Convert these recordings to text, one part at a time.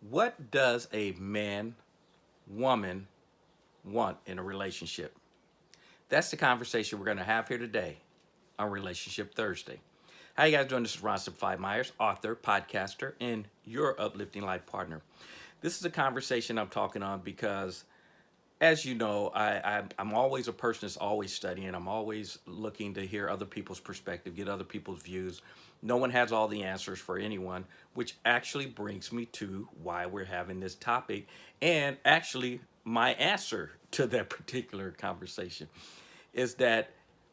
What does a man, woman want in a relationship? That's the conversation we're going to have here today on Relationship Thursday. How you guys doing? This is Ron Simplified Myers, author, podcaster, and your uplifting life partner. This is a conversation I'm talking on because, as you know, I, I, I'm always a person that's always studying. I'm always looking to hear other people's perspective, get other people's views. No one has all the answers for anyone, which actually brings me to why we're having this topic and actually my answer to that particular conversation is that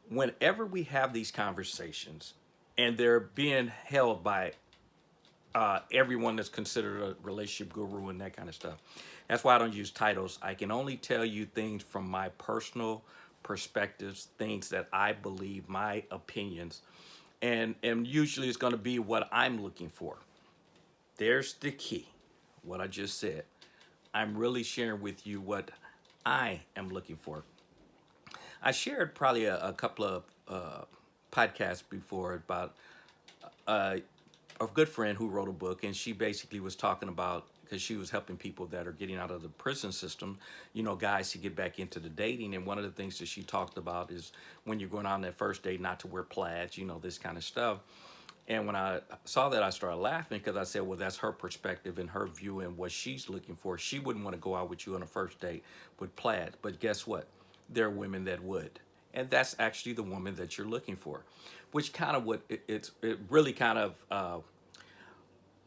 whenever we have these conversations and they're being held by uh, everyone that's considered a relationship guru and that kind of stuff. That's why I don't use titles. I can only tell you things from my personal perspectives, things that I believe, my opinions, and, and usually it's gonna be what I'm looking for. There's the key, what I just said. I'm really sharing with you what I am looking for. I shared probably a, a couple of uh, podcasts before about uh, a good friend who wrote a book and she basically was talking about because she was helping people that are getting out of the prison system, you know, guys to get back into the dating. And one of the things that she talked about is when you're going on that first date, not to wear plaids, you know, this kind of stuff. And when I saw that, I started laughing because I said, well, that's her perspective and her view and what she's looking for. She wouldn't want to go out with you on a first date with plaid. But guess what? There are women that would. And that's actually the woman that you're looking for, which kind of what it, it's it really kind of uh,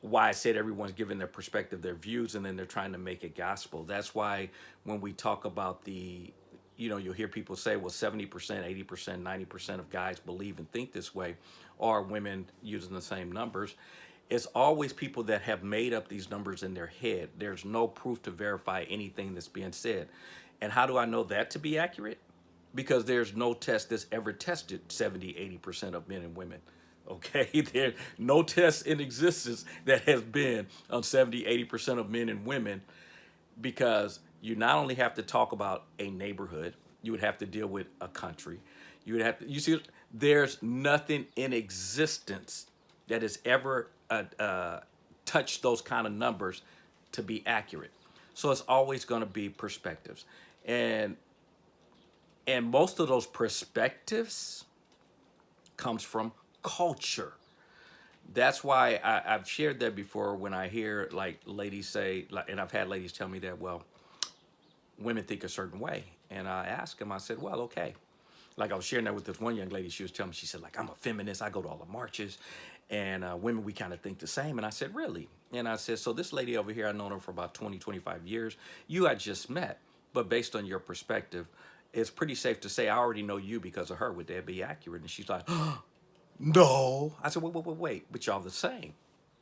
why I said everyone's giving their perspective, their views, and then they're trying to make it gospel. That's why when we talk about the, you know, you'll hear people say, well, 70%, 80%, 90% of guys believe and think this way, or women using the same numbers. It's always people that have made up these numbers in their head. There's no proof to verify anything that's being said. And how do I know that to be accurate? Because there's no test that's ever tested 70, 80% of men and women okay? There's no test in existence that has been on 70, 80% of men and women because you not only have to talk about a neighborhood, you would have to deal with a country. You would have to, you see, there's nothing in existence that has ever uh, uh, touched those kind of numbers to be accurate. So it's always going to be perspectives. And and most of those perspectives comes from culture. That's why I, have shared that before when I hear like ladies say, like, and I've had ladies tell me that, well, women think a certain way. And I asked them, I said, well, okay. Like I was sharing that with this one young lady, she was telling me, she said, like, I'm a feminist, I go to all the marches, and uh, women, we kind of think the same. And I said, really? And I said, so this lady over here, I've known her for about 20, 25 years. You I just met, but based on your perspective, it's pretty safe to say I already know you because of her. Would that be accurate? And she's like, oh, no. I said, wait, wait, wait, wait. But y'all the same.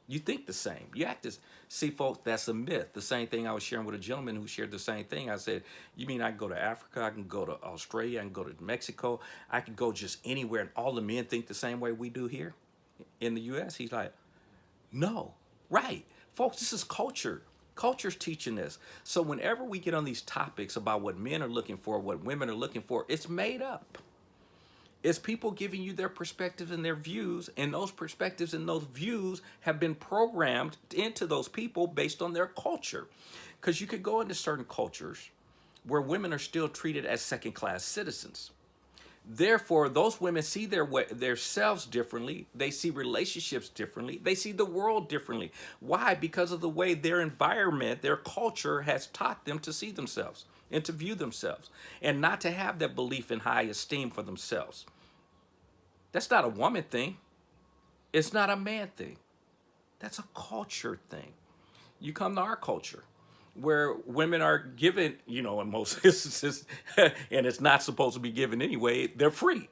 You think the same. You act as, see folks, that's a myth. The same thing I was sharing with a gentleman who shared the same thing. I said, you mean I can go to Africa, I can go to Australia, I can go to Mexico, I can go just anywhere and all the men think the same way we do here in the U.S.? He's like, no, right. Folks, this is culture. Culture's teaching this. So whenever we get on these topics about what men are looking for, what women are looking for, it's made up. It's people giving you their perspectives and their views, and those perspectives and those views have been programmed into those people based on their culture. Because you could go into certain cultures where women are still treated as second-class citizens. Therefore, those women see their way, their selves differently. They see relationships differently. They see the world differently. Why? Because of the way their environment, their culture has taught them to see themselves and to view themselves and not to have that belief in high esteem for themselves. That's not a woman thing. It's not a man thing. That's a culture thing. You come to our culture where women are given, you know, in most instances, and it's not supposed to be given anyway, they're free.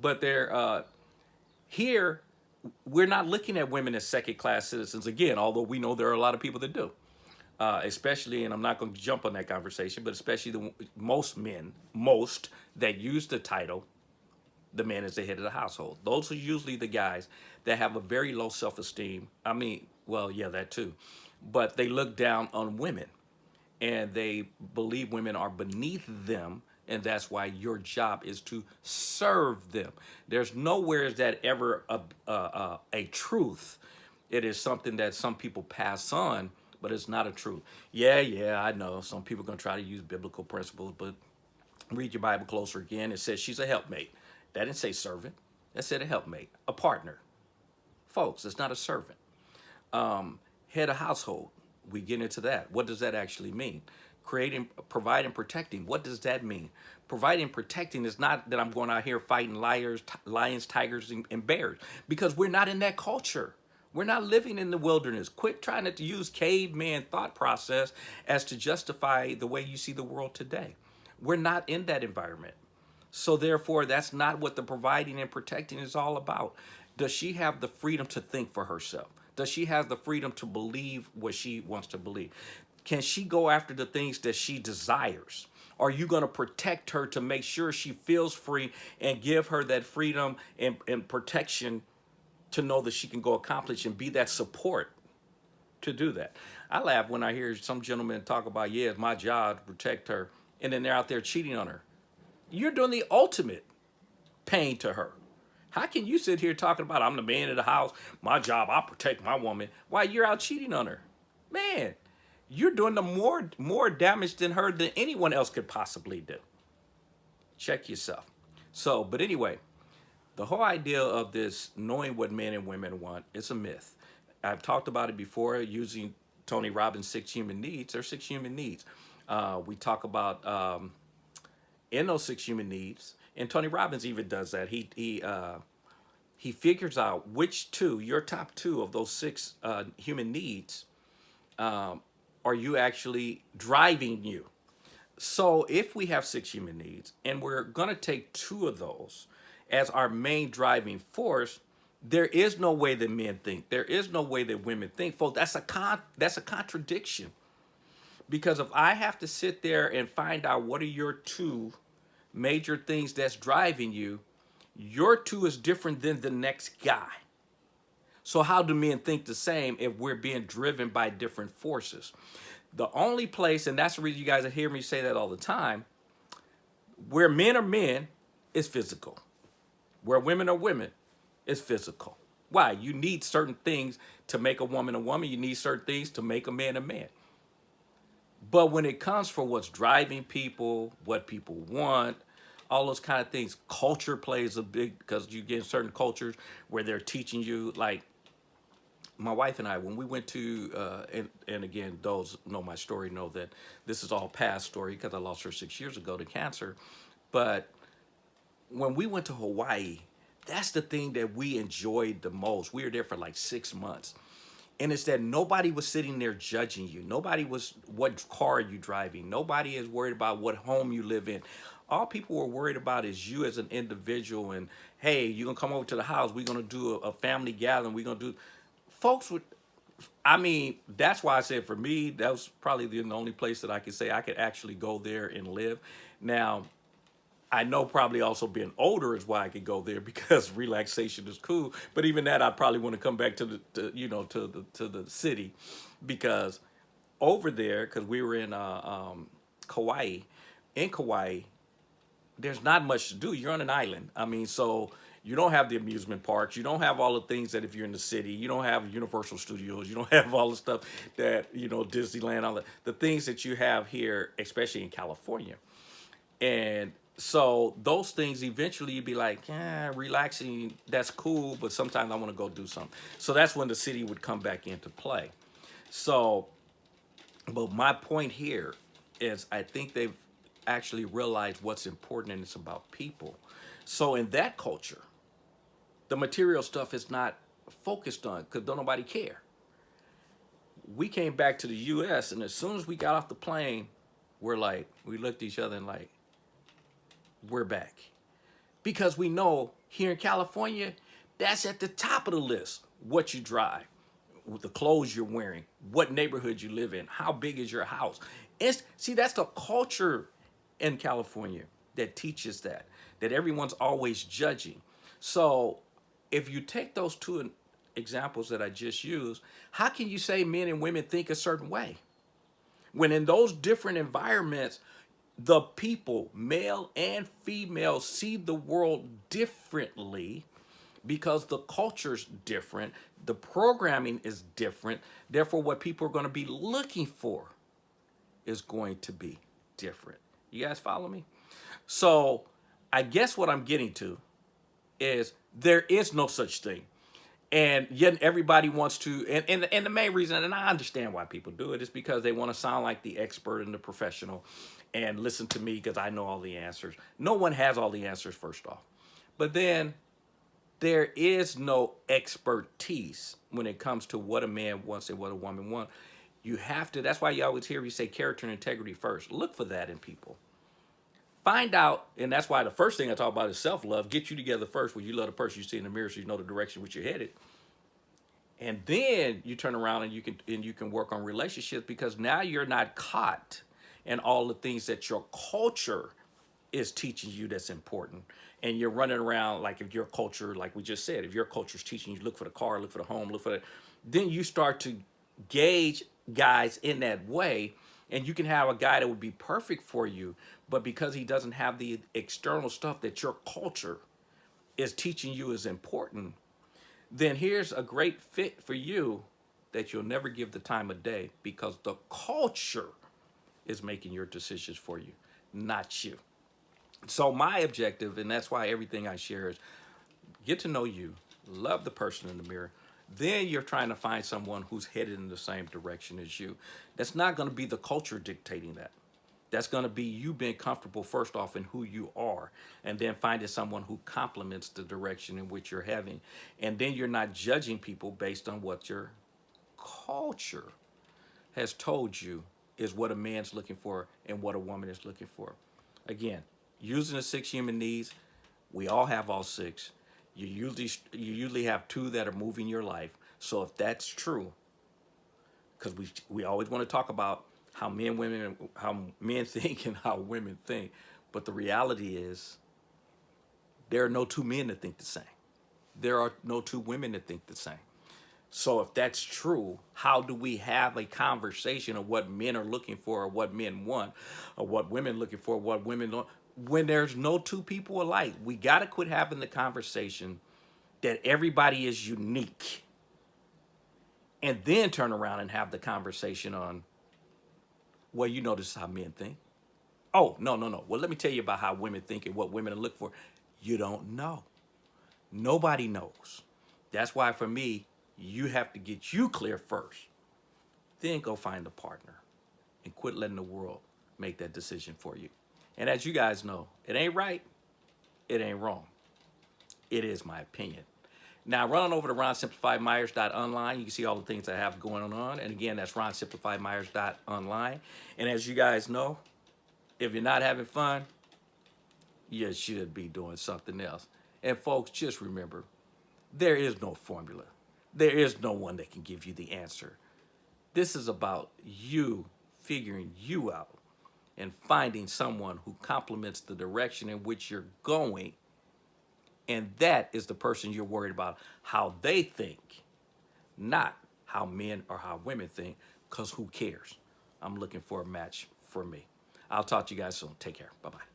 But they're uh, here, we're not looking at women as second class citizens again, although we know there are a lot of people that do. Uh, especially, and I'm not going to jump on that conversation, but especially the most men, most that use the title the man is the head of the household. Those are usually the guys that have a very low self-esteem. I mean, well, yeah, that too. But they look down on women and they believe women are beneath them and that's why your job is to serve them. There's nowhere is that ever a, a, a, truth. It is something that some people pass on but it's not a truth. Yeah, yeah, I know. Some people are going to try to use biblical principles, but read your Bible closer again. It says she's a helpmate. That didn't say servant. That said a helpmate, a partner. Folks, it's not a servant. Um, head of household. We get into that. What does that actually mean? Creating, providing, protecting. What does that mean? Providing, protecting is not that I'm going out here fighting liars, lions, tigers, and, and bears because we're not in that culture. We're not living in the wilderness. Quit trying to use caveman thought process as to justify the way you see the world today. We're not in that environment. So therefore, that's not what the providing and protecting is all about. Does she have the freedom to think for herself? Does she have the freedom to believe what she wants to believe? Can she go after the things that she desires? Are you going to protect her to make sure she feels free and give her that freedom and, and protection to know that she can go accomplish and be that support to do that? I laugh when I hear some gentlemen talk about, yeah, it's my job to protect her, and then they're out there cheating on her. You're doing the ultimate pain to her. How can you sit here talking about I'm the man of the house, my job, I protect my woman, while you're out cheating on her? Man, you're doing the more more damage than her than anyone else could possibly do. Check yourself. So, but anyway, the whole idea of this knowing what men and women want is a myth. I've talked about it before using Tony Robbins' six human needs. There's six human needs. Uh, we talk about um, in those six human needs, and Tony Robbins even does that. He he uh, he figures out which two, your top two of those six uh, human needs, um, are you actually driving you. So if we have six human needs and we're going to take two of those as our main driving force, there is no way that men think. There is no way that women think. Folks, that's a con that's a contradiction. Because if I have to sit there and find out what are your two major things that's driving you, your two is different than the next guy. So how do men think the same if we're being driven by different forces? The only place, and that's the reason you guys hear me say that all the time, where men are men is physical. Where women are women is physical. Why? You need certain things to make a woman a woman. You need certain things to make a man a man. But when it comes for what's driving people, what people want, all those kind of things, culture plays a big, because you get in certain cultures where they're teaching you, like my wife and I, when we went to, uh, and, and again, those know my story know that this is all past story because I lost her six years ago to cancer. But when we went to Hawaii, that's the thing that we enjoyed the most. We were there for like six months. And it's that nobody was sitting there judging you. Nobody was what car you driving. Nobody is worried about what home you live in. All people were worried about is you as an individual and, hey, you're going to come over to the house. We're going to do a, a family gathering. We're going to do... Folks would... I mean, that's why I said for me, that was probably the only place that I could say I could actually go there and live. Now, I know probably also being older is why I could go there because relaxation is cool. But even that, I'd probably want to come back to the, to, you know, to the to the city, because over there, because we were in uh, um, Kauai, in Kauai, there's not much to do. You're on an island. I mean, so you don't have the amusement parks. You don't have all the things that if you're in the city, you don't have Universal Studios. You don't have all the stuff that, you know, Disneyland, all the, the things that you have here, especially in California. And so those things eventually you'd be like yeah relaxing that's cool but sometimes i want to go do something so that's when the city would come back into play so but my point here is i think they've actually realize what's important and it's about people so in that culture the material stuff is not focused on because don't nobody care we came back to the us and as soon as we got off the plane we're like we looked at each other and like we're back. Because we know here in California, that's at the top of the list. What you drive, the clothes you're wearing, what neighborhood you live in, how big is your house. It's, see, that's the culture in California that teaches that, that everyone's always judging. So if you take those two examples that I just used, how can you say men and women think a certain way? When in those different environments, the people, male and female, see the world differently because the culture's different, the programming is different. Therefore, what people are going to be looking for is going to be different. You guys follow me? So, I guess what I'm getting to is there is no such thing. And yet everybody wants to, and, and, and the main reason, and I understand why people do it, is because they want to sound like the expert and the professional and listen to me because I know all the answers. No one has all the answers, first off. But then there is no expertise when it comes to what a man wants and what a woman wants. You have to, that's why you always hear me say character and integrity first. Look for that in people. Find out, and that's why the first thing I talk about is self-love. Get you together first when you love the person you see in the mirror so you know the direction which you're headed. And then you turn around and you can and you can work on relationships because now you're not caught in all the things that your culture is teaching you that's important. And you're running around like if your culture, like we just said, if your culture is teaching you look for the car, look for the home, look for the, then you start to gauge guys in that way and you can have a guy that would be perfect for you, but because he doesn't have the external stuff that your culture is teaching you is important, then here's a great fit for you that you'll never give the time of day because the culture is making your decisions for you, not you. So my objective, and that's why everything I share is get to know you, love the person in the mirror, then you're trying to find someone who's headed in the same direction as you. That's not going to be the culture dictating that. That's going to be you being comfortable first off in who you are and then finding someone who complements the direction in which you're having. And then you're not judging people based on what your culture has told you is what a man's looking for and what a woman is looking for. Again, using the six human needs, we all have all six you usually you usually have two that are moving your life. So if that's true, because we we always want to talk about how men women how men think and how women think, but the reality is there are no two men that think the same. There are no two women that think the same. So if that's true, how do we have a conversation of what men are looking for or what men want or what women looking for, what women don't? when there's no two people alike. We got to quit having the conversation that everybody is unique and then turn around and have the conversation on, well, you know, this is how men think. Oh, no, no, no. Well, let me tell you about how women think and what women look for. You don't know. Nobody knows. That's why for me, you have to get you clear first. Then go find a partner and quit letting the world make that decision for you. And as you guys know, it ain't right, it ain't wrong. It is my opinion. Now, run on over to ronsimplifiedmyers.online. You can see all the things I have going on. And again, that's ronsimplifiedmyers.online. And as you guys know, if you're not having fun, you should be doing something else. And folks, just remember, there is no formula. There is no one that can give you the answer. This is about you figuring you out and finding someone who complements the direction in which you're going. And that is the person you're worried about how they think, not how men or how women think, because who cares? I'm looking for a match for me. I'll talk to you guys soon. Take care. Bye-bye.